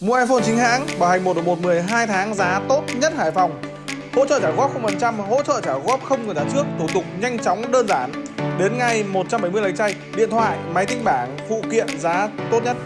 Mua iPhone chính hãng, bảo hành 1 1 12 tháng giá tốt nhất Hải Phòng. Hỗ trợ trả góp 0%, hỗ trợ trả góp không cần trả trước, thủ tục nhanh chóng đơn giản. Đến ngay 170 lấy chay, điện thoại, máy tính bảng, phụ kiện giá tốt nhất.